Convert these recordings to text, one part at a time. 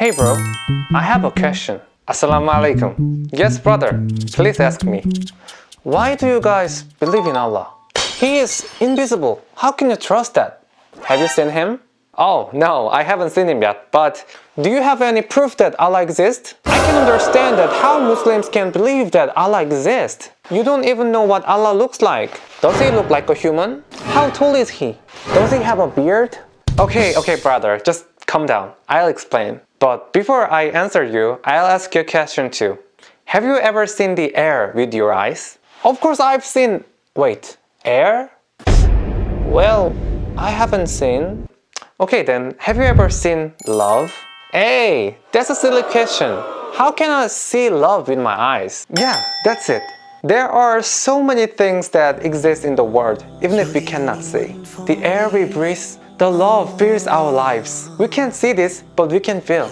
Hey bro, I have a question. Assalamu alaikum. Yes brother, please ask me. Why do you guys believe in Allah? He is invisible. How can you trust that? Have you seen him? Oh, no, I haven't seen him yet, but do you have any proof that Allah exists? I can understand that how Muslims can believe that Allah exists. You don't even know what Allah looks like. Does he look like a human? How tall is he? Does he have a beard? Okay, okay brother, just calm down. I'll explain. But before I answer you, I'll ask you a question too. Have you ever seen the air with your eyes? Of course I've seen... Wait, air? Well, I haven't seen. Okay then, have you ever seen love? Hey, that's a silly question. How can I see love with my eyes? Yeah, that's it. There are so many things that exist in the world, even if we cannot see. The air we breathe, the love fills our lives. We can't see this, but we can feel.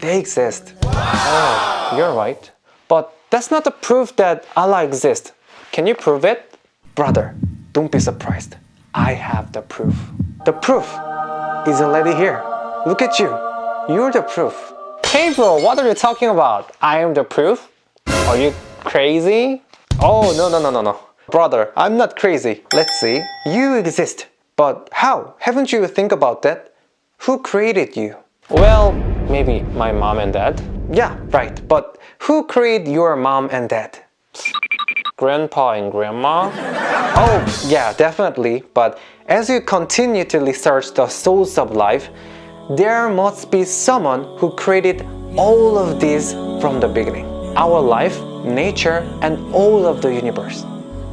They exist. Oh, you're right. But that's not the proof that Allah exists. Can you prove it? Brother, don't be surprised. I have the proof. The proof is already here. Look at you. You're the proof. Hey bro, what are you talking about? I am the proof? Are you crazy? Oh, no, no, no, no, no. Brother, I'm not crazy. Let's see. You exist. But how? Haven't you think about that? Who created you? Well, maybe my mom and dad. Yeah, right. But who created your mom and dad? grandpa and grandma? Oh, yeah, definitely. But as you continue to research the source of life, there must be someone who created all of these from the beginning. Our life, nature, and all of the universe.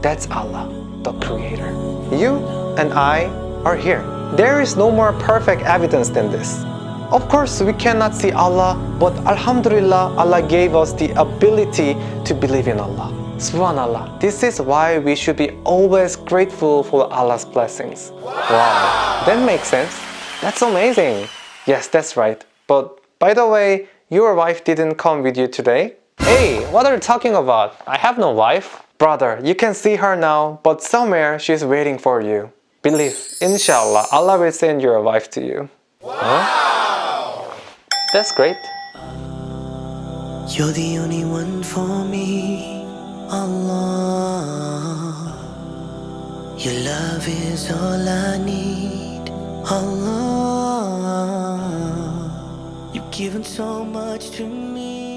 That's Allah, the creator. You and I are here. There is no more perfect evidence than this. Of course, we cannot see Allah, but Alhamdulillah, Allah gave us the ability to believe in Allah. Subhanallah. This is why we should be always grateful for Allah's blessings. Wow, that makes sense. That's amazing. Yes, that's right. But by the way, your wife didn't come with you today? Hey, what are you talking about? I have no wife. Brother, you can see her now, but somewhere she's waiting for you. Believe, inshallah, Allah will send your wife to you. Wow! Huh? That's great. You're the only one for me. Allah Your love is all I need Allah You've given so much to me